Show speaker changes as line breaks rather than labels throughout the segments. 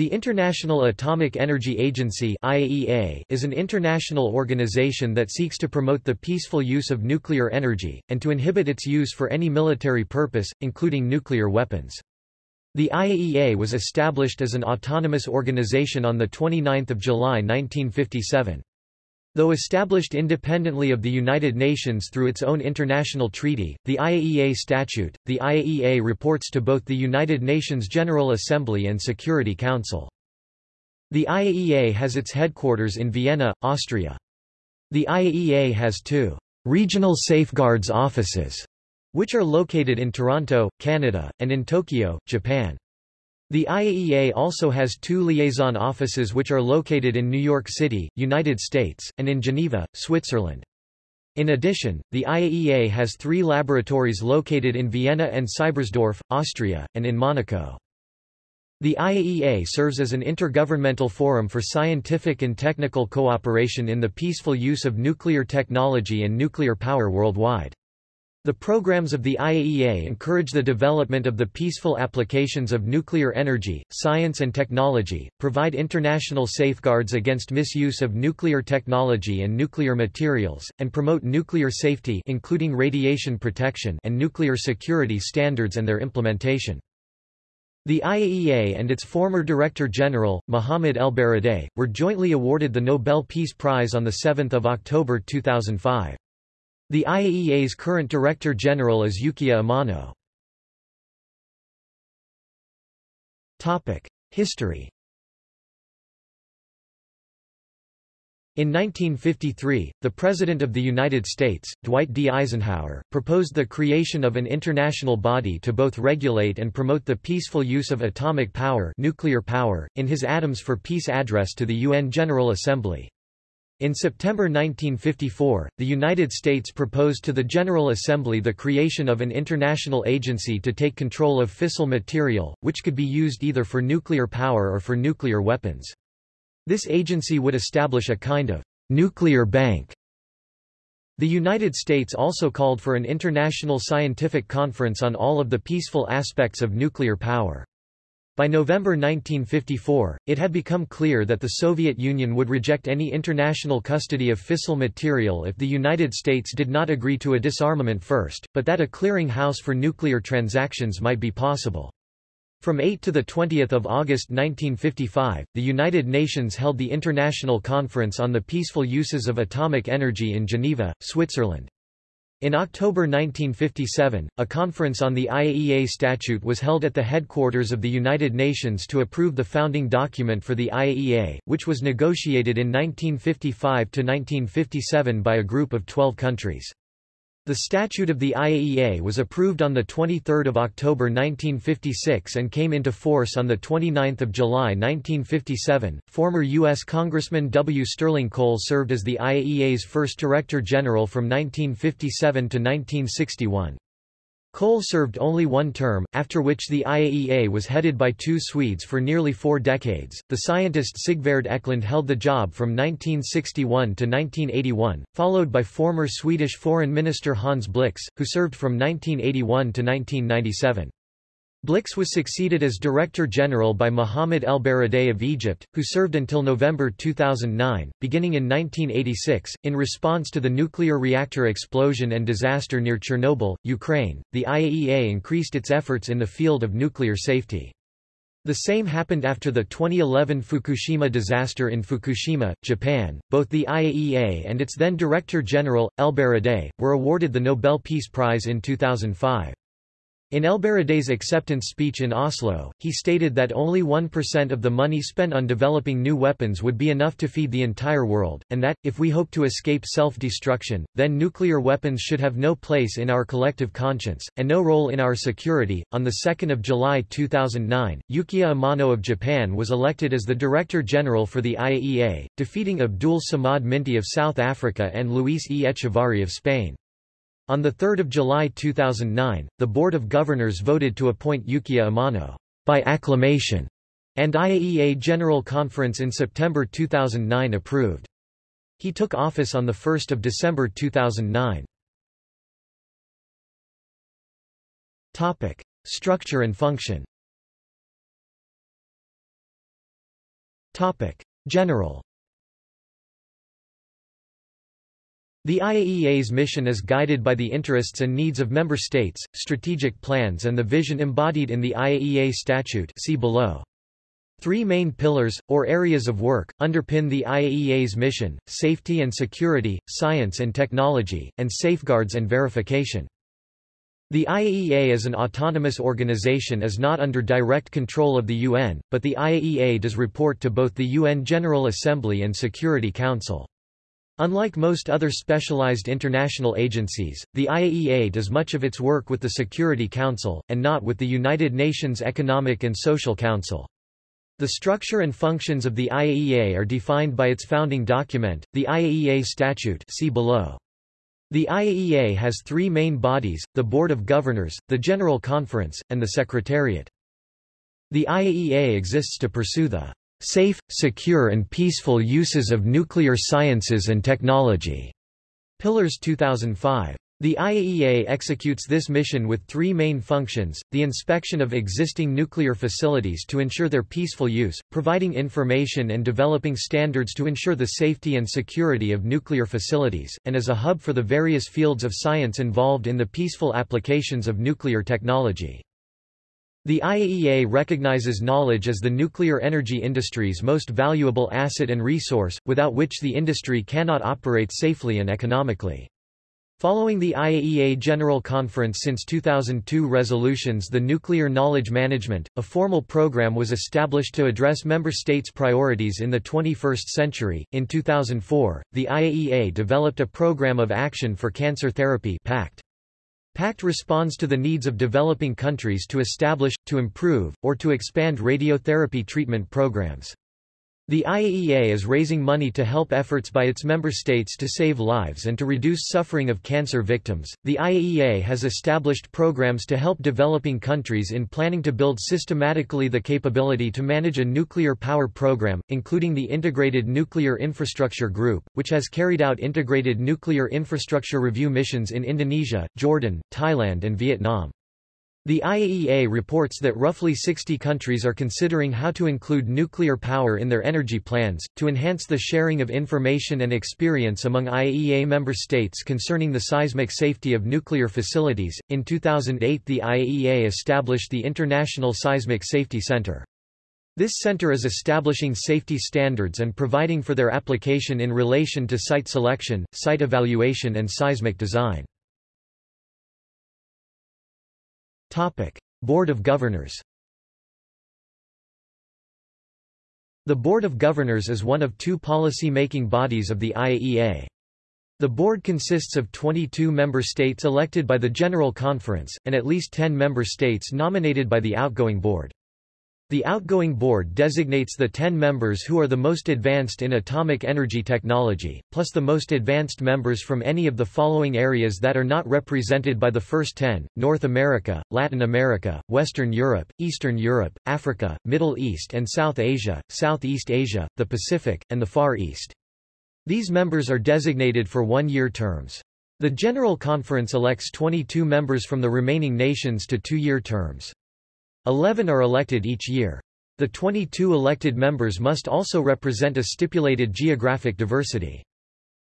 The International Atomic Energy Agency IAEA is an international organization that seeks to promote the peaceful use of nuclear energy, and to inhibit its use for any military purpose, including nuclear weapons. The IAEA was established as an autonomous organization on 29 July 1957. Though established independently of the United Nations through its own international treaty, the IAEA statute, the IAEA reports to both the United Nations General Assembly and Security Council. The IAEA has its headquarters in Vienna, Austria. The IAEA has two regional safeguards offices, which are located in Toronto, Canada, and in Tokyo, Japan. The IAEA also has two liaison offices which are located in New York City, United States, and in Geneva, Switzerland. In addition, the IAEA has three laboratories located in Vienna and Seibersdorf, Austria, and in Monaco. The IAEA serves as an intergovernmental forum for scientific and technical cooperation in the peaceful use of nuclear technology and nuclear power worldwide. The programs of the IAEA encourage the development of the peaceful applications of nuclear energy, science and technology, provide international safeguards against misuse of nuclear technology and nuclear materials, and promote nuclear safety including radiation protection and nuclear security standards and their implementation. The IAEA and its former Director General, Mohamed ElBaradei, were jointly awarded the Nobel Peace Prize on 7 October 2005. The IAEA's current Director General is Yukiya Amano. History In 1953, the President of the United States, Dwight D. Eisenhower, proposed the creation of an international body to both regulate and promote the peaceful use of atomic power, nuclear power in his Atoms for Peace address to the UN General Assembly. In September 1954, the United States proposed to the General Assembly the creation of an international agency to take control of fissile material, which could be used either for nuclear power or for nuclear weapons. This agency would establish a kind of nuclear bank. The United States also called for an international scientific conference on all of the peaceful aspects of nuclear power. By November 1954, it had become clear that the Soviet Union would reject any international custody of fissile material if the United States did not agree to a disarmament first, but that a clearing house for nuclear transactions might be possible. From 8 to 20 August 1955, the United Nations held the International Conference on the Peaceful Uses of Atomic Energy in Geneva, Switzerland. In October 1957, a conference on the IAEA statute was held at the headquarters of the United Nations to approve the founding document for the IAEA, which was negotiated in 1955–1957 by a group of 12 countries. The statute of the IAEA was approved on 23 October 1956 and came into force on 29 July 1957. Former U.S. Congressman W. Sterling Cole served as the IAEA's first Director General from 1957 to 1961. Cole served only one term, after which the IAEA was headed by two Swedes for nearly four decades. The scientist Sigvard Eklund held the job from 1961 to 1981, followed by former Swedish Foreign Minister Hans Blix, who served from 1981 to 1997. Blix was succeeded as Director General by Mohamed ElBaradei of Egypt, who served until November 2009. Beginning in 1986, in response to the nuclear reactor explosion and disaster near Chernobyl, Ukraine, the IAEA increased its efforts in the field of nuclear safety. The same happened after the 2011 Fukushima disaster in Fukushima, Japan. Both the IAEA and its then Director General, ElBaradei, were awarded the Nobel Peace Prize in 2005. In ElBaradei's acceptance speech in Oslo, he stated that only 1% of the money spent on developing new weapons would be enough to feed the entire world, and that, if we hope to escape self-destruction, then nuclear weapons should have no place in our collective conscience, and no role in our security. On 2 July 2009, Yukiya Amano of Japan was elected as the Director General for the IAEA, defeating Abdul Samad Minty of South Africa and Luis E. Echávarri of Spain. On 3 July 2009, the Board of Governors voted to appoint Yukiya Amano by acclamation, and IAEA General Conference in September 2009 approved. He took office on 1 December 2009. Structure and function General The IAEA's mission is guided by the interests and needs of member states, strategic plans and the vision embodied in the IAEA statute see below. Three main pillars, or areas of work, underpin the IAEA's mission, safety and security, science and technology, and safeguards and verification. The IAEA as an autonomous organization is not under direct control of the UN, but the IAEA does report to both the UN General Assembly and Security Council. Unlike most other specialized international agencies, the IAEA does much of its work with the Security Council, and not with the United Nations Economic and Social Council. The structure and functions of the IAEA are defined by its founding document, the IAEA Statute see below. The IAEA has three main bodies, the Board of Governors, the General Conference, and the Secretariat. The IAEA exists to pursue the Safe, Secure and Peaceful Uses of Nuclear Sciences and Technology. Pillars 2005. The IAEA executes this mission with three main functions, the inspection of existing nuclear facilities to ensure their peaceful use, providing information and developing standards to ensure the safety and security of nuclear facilities, and as a hub for the various fields of science involved in the peaceful applications of nuclear technology. The IAEA recognizes knowledge as the nuclear energy industry's most valuable asset and resource, without which the industry cannot operate safely and economically. Following the IAEA General Conference since 2002 resolutions the Nuclear Knowledge Management, a formal program was established to address member states' priorities in the 21st century. In 2004, the IAEA developed a program of action for cancer therapy PACT. PACT responds to the needs of developing countries to establish, to improve, or to expand radiotherapy treatment programs. The IAEA is raising money to help efforts by its member states to save lives and to reduce suffering of cancer victims. The IAEA has established programs to help developing countries in planning to build systematically the capability to manage a nuclear power program, including the Integrated Nuclear Infrastructure Group, which has carried out integrated nuclear infrastructure review missions in Indonesia, Jordan, Thailand, and Vietnam. The IAEA reports that roughly 60 countries are considering how to include nuclear power in their energy plans, to enhance the sharing of information and experience among IAEA member states concerning the seismic safety of nuclear facilities. In 2008, the IAEA established the International Seismic Safety Center. This center is establishing safety standards and providing for their application in relation to site selection, site evaluation and seismic design. Topic: Board of Governors. The Board of Governors is one of two policy-making bodies of the IAEA. The board consists of 22 member states elected by the General Conference, and at least 10 member states nominated by the outgoing board. The outgoing board designates the 10 members who are the most advanced in atomic energy technology, plus the most advanced members from any of the following areas that are not represented by the first 10, North America, Latin America, Western Europe, Eastern Europe, Africa, Middle East and South Asia, Southeast Asia, the Pacific, and the Far East. These members are designated for one-year terms. The General Conference elects 22 members from the remaining nations to two-year terms. Eleven are elected each year. The 22 elected members must also represent a stipulated geographic diversity.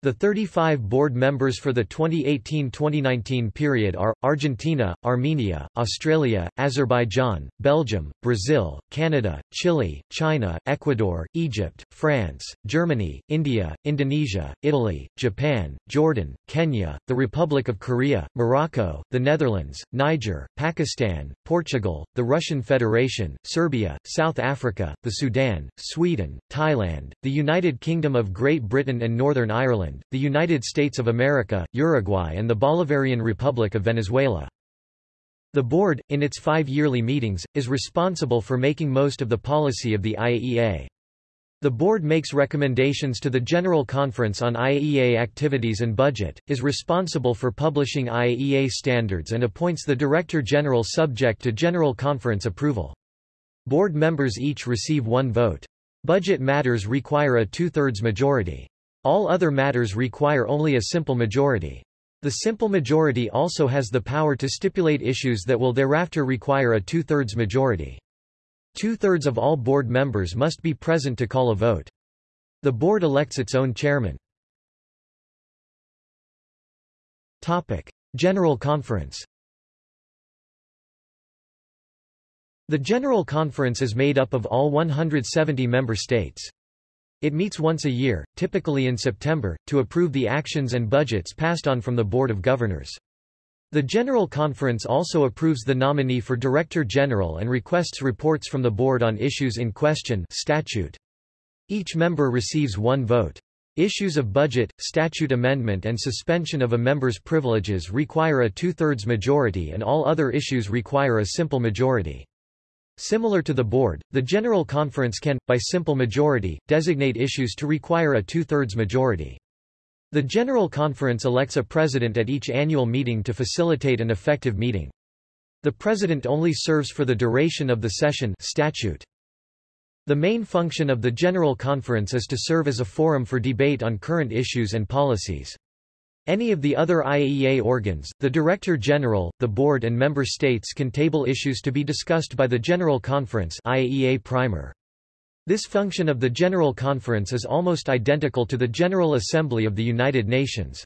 The 35 board members for the 2018-2019 period are, Argentina, Armenia, Australia, Azerbaijan, Belgium, Brazil, Canada, Chile, China, Ecuador, Egypt, France, Germany, India, Indonesia, Italy, Japan, Jordan, Kenya, the Republic of Korea, Morocco, the Netherlands, Niger, Pakistan, Portugal, the Russian Federation, Serbia, South Africa, the Sudan, Sweden, Thailand, the United Kingdom of Great Britain and Northern Ireland, The United States of America, Uruguay and the Bolivarian Republic of Venezuela. The board, in its five yearly meetings, is responsible for making most of the policy of the IAEA. The board makes recommendations to the General Conference on IAEA activities and budget, is responsible for publishing IAEA standards and appoints the Director General subject to General Conference approval. Board members each receive one vote. Budget matters require a two-thirds majority. All other matters require only a simple majority. The simple majority also has the power to stipulate issues that will thereafter require a two-thirds majority. Two-thirds of all board members must be present to call a vote. The board elects its own chairman. Topic. General Conference The General Conference is made up of all 170 member states. It meets once a year, typically in September, to approve the actions and budgets passed on from the Board of Governors. The General Conference also approves the nominee for Director General and requests reports from the Board on issues in question statute. Each member receives one vote. Issues of budget, statute amendment and suspension of a member's privileges require a two-thirds majority and all other issues require a simple majority. Similar to the board, the General Conference can, by simple majority, designate issues to require a two-thirds majority. The General Conference elects a president at each annual meeting to facilitate an effective meeting. The president only serves for the duration of the session statute. The main function of the General Conference is to serve as a forum for debate on current issues and policies. Any of the other IAEA organs, the Director General, the Board and member states can table issues to be discussed by the General Conference IAEA Primer. This function of the General Conference is almost identical to the General Assembly of the United Nations.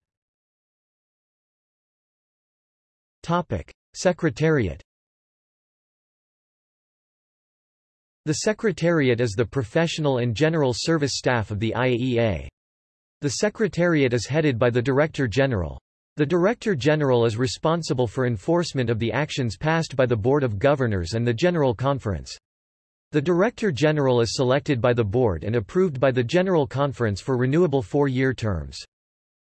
Topic: Secretariat The Secretariat is the professional and general service staff of the IAEA. The Secretariat is headed by the Director General. The Director General is responsible for enforcement of the actions passed by the Board of Governors and the General Conference. The Director General is selected by the Board and approved by the General Conference for renewable four-year terms.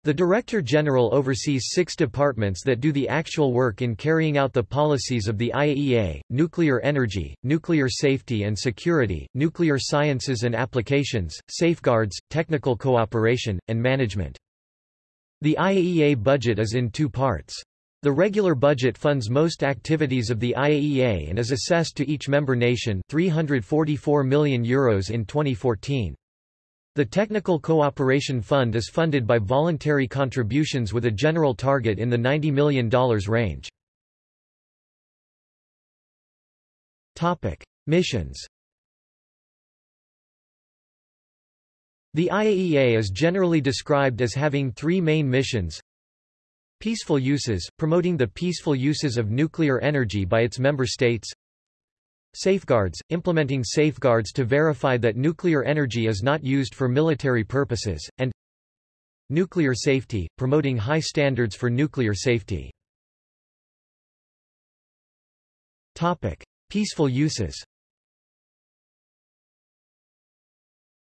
The Director General oversees six departments that do the actual work in carrying out the policies of the IAEA, nuclear energy, nuclear safety and security, nuclear sciences and applications, safeguards, technical cooperation, and management. The IAEA budget is in two parts. The regular budget funds most activities of the IAEA and is assessed to each member nation 344 million euros in 2014. The Technical Cooperation Fund is funded by voluntary contributions with a general target in the $90 million range. Missions The IAEA is generally described as having three main missions. Peaceful uses, promoting the peaceful uses of nuclear energy by its member states. Safeguards, implementing safeguards to verify that nuclear energy is not used for military purposes, and Nuclear safety, promoting high standards for nuclear safety. Topic. Peaceful uses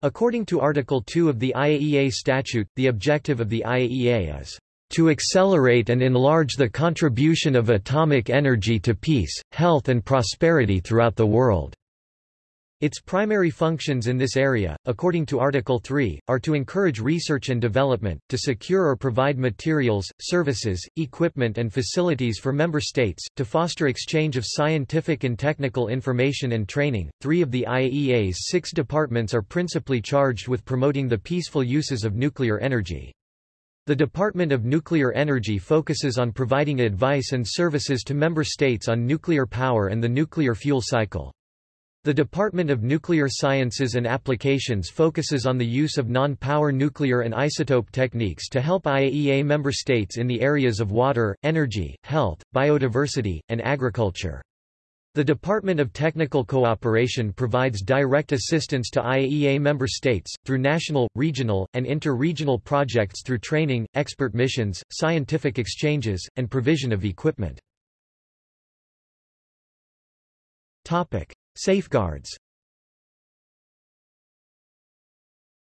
According to Article 2 of the IAEA Statute, the objective of the IAEA is to accelerate and enlarge the contribution of atomic energy to peace, health and prosperity throughout the world. Its primary functions in this area, according to Article 3, are to encourage research and development, to secure or provide materials, services, equipment and facilities for member states, to foster exchange of scientific and technical information and training. Three of the IAEA's six departments are principally charged with promoting the peaceful uses of nuclear energy. The Department of Nuclear Energy focuses on providing advice and services to member states on nuclear power and the nuclear fuel cycle. The Department of Nuclear Sciences and Applications focuses on the use of non-power nuclear and isotope techniques to help IAEA member states in the areas of water, energy, health, biodiversity, and agriculture. The Department of Technical Cooperation provides direct assistance to IAEA member states, through national, regional, and inter-regional projects through training, expert missions, scientific exchanges, and provision of equipment. Topic. Safeguards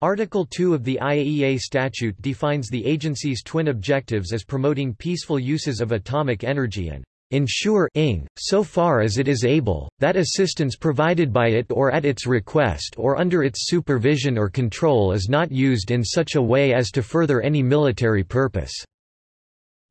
Article 2 of the IAEA statute defines the agency's twin objectives as promoting peaceful uses of atomic energy and ensure ing, so far as it is able, that assistance provided by it or at its request or under its supervision or control is not used in such a way as to further any military purpose.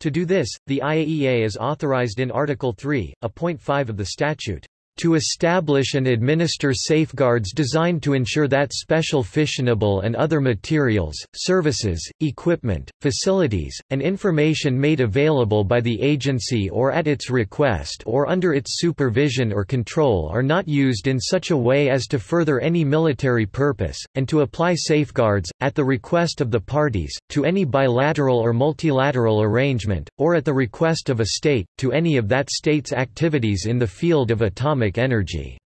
To do this, the IAEA is authorized in Article 3, a point 5 of the statute, to establish and administer safeguards designed to ensure that special fissionable and other materials, services, equipment, facilities, and information made available by the agency or at its request or under its supervision or control are not used in such a way as to further any military purpose, and to apply safeguards, at the request of the parties, to any bilateral or multilateral arrangement, or at the request of a state, to any of that state's activities in the field of atomic atomic energy.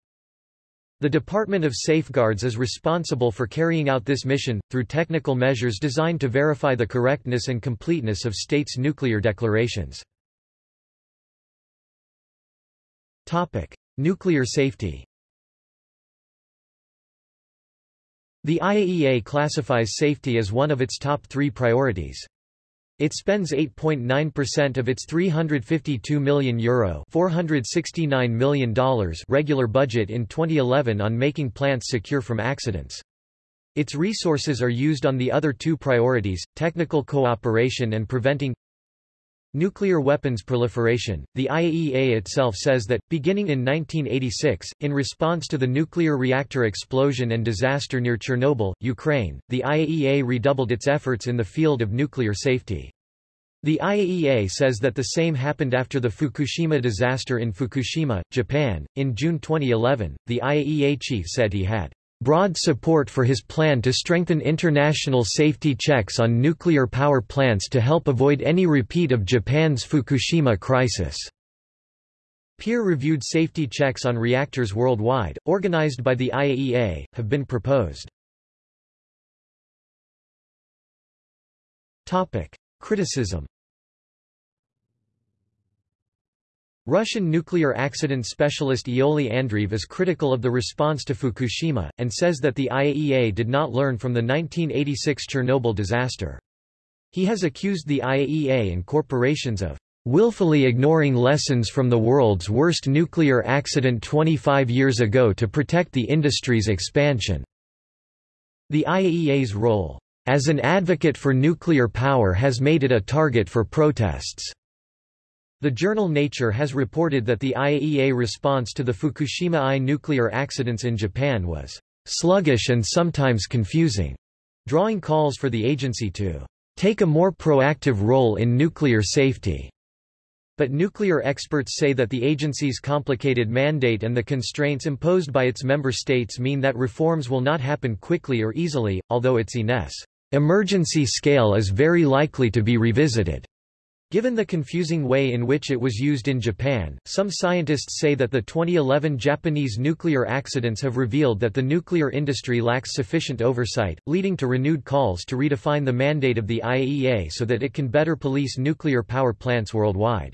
The Department of Safeguards is responsible for carrying out this mission, through technical measures designed to verify the correctness and completeness of states' nuclear declarations. Nuclear safety The IAEA classifies safety as one of its top three priorities. It spends 8.9% of its €352 million Euro $469 million regular budget in 2011 on making plants secure from accidents. Its resources are used on the other two priorities, technical cooperation and preventing Nuclear weapons proliferation. The IAEA itself says that, beginning in 1986, in response to the nuclear reactor explosion and disaster near Chernobyl, Ukraine, the IAEA redoubled its efforts in the field of nuclear safety. The IAEA says that the same happened after the Fukushima disaster in Fukushima, Japan. In June 2011, the IAEA chief said he had broad support for his plan to strengthen international safety checks on nuclear power plants to help avoid any repeat of Japan's Fukushima crisis. Peer-reviewed safety checks on reactors worldwide, organized by the IAEA, have been proposed. Criticism Russian nuclear accident specialist Iouli Andreev is critical of the response to Fukushima, and says that the IAEA did not learn from the 1986 Chernobyl disaster. He has accused the IAEA and corporations of willfully ignoring lessons from the world's worst nuclear accident 25 years ago to protect the industry's expansion. The IAEA's role as an advocate for nuclear power has made it a target for protests. The journal Nature has reported that the IAEA response to the Fukushima I nuclear accidents in Japan was sluggish and sometimes confusing, drawing calls for the agency to take a more proactive role in nuclear safety. But nuclear experts say that the agency's complicated mandate and the constraints imposed by its member states mean that reforms will not happen quickly or easily, although its INES emergency scale is very likely to be revisited. Given the confusing way in which it was used in Japan, some scientists say that the 2011 Japanese nuclear accidents have revealed that the nuclear industry lacks sufficient oversight, leading to renewed calls to redefine the mandate of the IAEA so that it can better police nuclear power plants worldwide.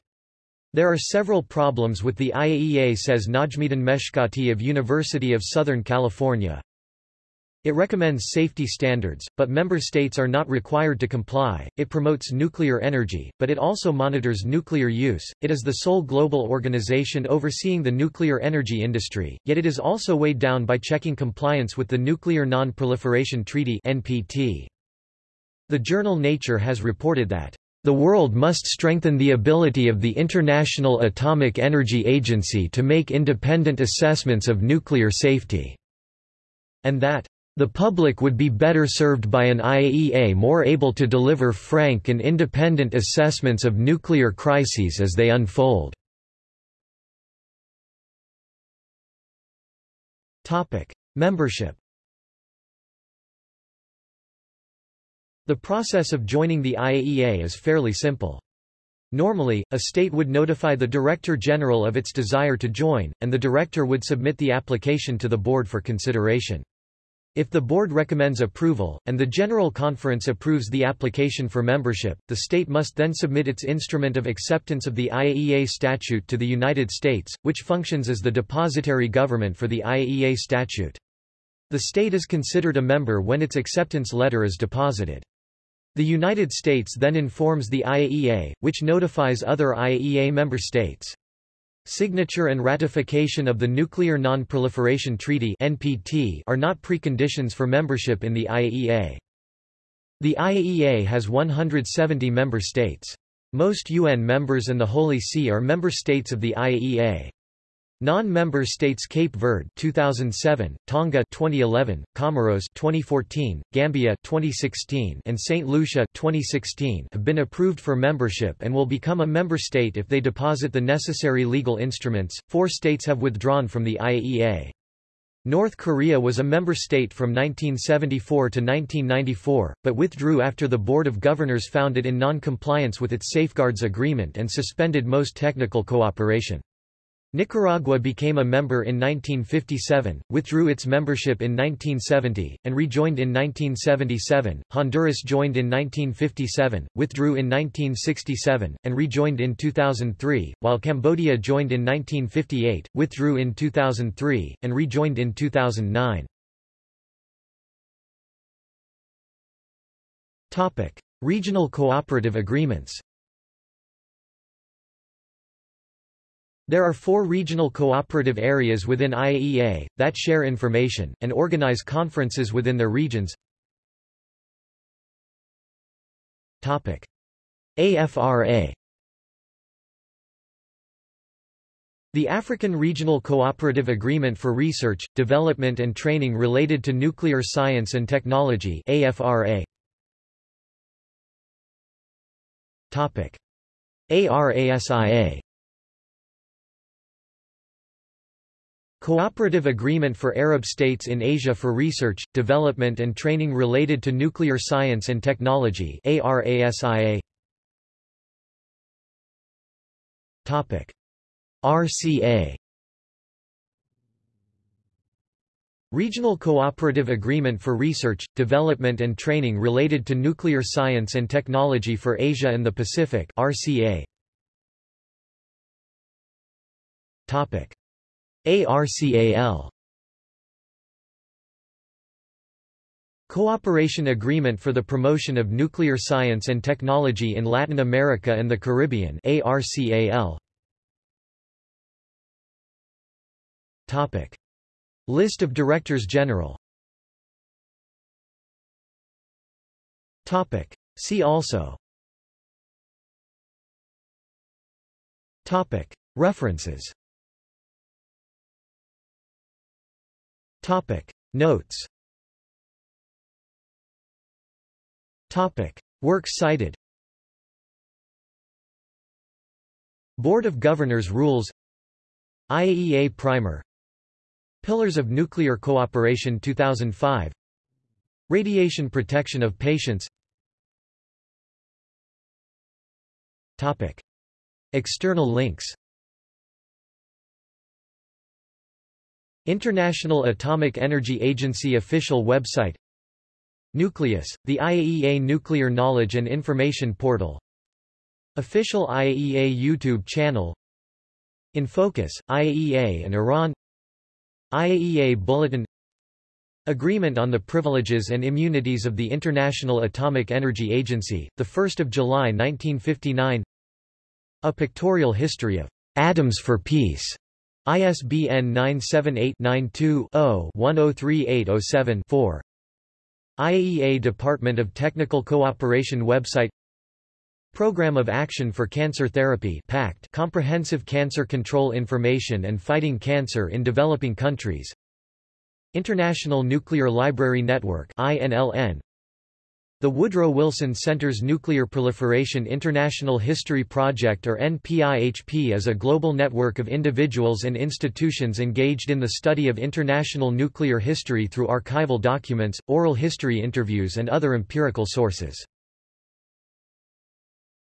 There are several problems with the IAEA says Najmuddin Meshkati of University of Southern California. It recommends safety standards, but member states are not required to comply. It promotes nuclear energy, but it also monitors nuclear use. It is the sole global organization overseeing the nuclear energy industry, yet it is also weighed down by checking compliance with the Nuclear Non-Proliferation Treaty (NPT). The journal Nature has reported that the world must strengthen the ability of the International Atomic Energy Agency to make independent assessments of nuclear safety, and that the public would be better served by an IAEA more able to deliver frank and independent assessments of nuclear crises as they unfold. Membership The process of joining the IAEA is fairly simple. Normally, a state would notify the Director General of its desire to join, and the Director would submit the application to the Board for consideration. If the board recommends approval, and the General Conference approves the application for membership, the state must then submit its instrument of acceptance of the IAEA statute to the United States, which functions as the depository government for the IAEA statute. The state is considered a member when its acceptance letter is deposited. The United States then informs the IAEA, which notifies other IAEA member states. Signature and ratification of the Nuclear Non-Proliferation Treaty (NPT) are not preconditions for membership in the IAEA. The IAEA has 170 member states. Most UN members and the Holy See are member states of the IAEA. Non-member states Cape Verde 2007, Tonga 2011, Comoros 2014, Gambia 2016, and St. Lucia 2016 have been approved for membership and will become a member state if they deposit the necessary legal instruments. Four states have withdrawn from the IAEA. North Korea was a member state from 1974 to 1994, but withdrew after the Board of Governors found it in non-compliance with its Safeguards Agreement and suspended most technical cooperation. Nicaragua became a member in 1957, withdrew its membership in 1970, and rejoined in 1977. Honduras joined in 1957, withdrew in 1967, and rejoined in 2003, while Cambodia joined in 1958, withdrew in 2003, and rejoined in 2009. Topic: Regional cooperative agreements. There are four regional cooperative areas within IAEA, that share information, and organize conferences within their regions. AFRA The African Regional Cooperative Agreement for Research, Development and Training Related to Nuclear Science and Technology AFRA. Topic ARASIA Cooperative Agreement for Arab States in Asia for Research, Development and Training Related to Nuclear Science and Technology ARASIA Topic. RCA Regional Cooperative Agreement for Research, Development and Training Related to Nuclear Science and Technology for Asia and the Pacific RCA Topic ARCAL Cooperation Agreement for the Promotion of Nuclear Science and Technology in Latin America and the Caribbean ARCAL Topic. List of Directors General. Topic. See also. Topic. References Topic. Notes. Topic. Works cited. Board of Governors Rules. IAEA Primer. Pillars of Nuclear Cooperation 2005 Radiation Protection of Patients. Topic. External links International Atomic Energy Agency official website. Nucleus, the IAEA Nuclear Knowledge and Information Portal. Official IAEA YouTube channel. In Focus, IAEA and Iran. IAEA Bulletin. Agreement on the Privileges and Immunities of the International Atomic Energy Agency, 1 July 1959 A Pictorial History of Atoms for Peace ISBN 978-92-0-103807-4 IAEA Department of Technical Cooperation website. Program of Action for Cancer Therapy PACT Comprehensive Cancer Control Information and Fighting Cancer in Developing Countries. International Nuclear Library Network INLN the Woodrow Wilson Center's Nuclear Proliferation International History Project or NPIHP is a global network of individuals and institutions engaged in the study of international nuclear history through archival documents, oral history interviews and other empirical sources.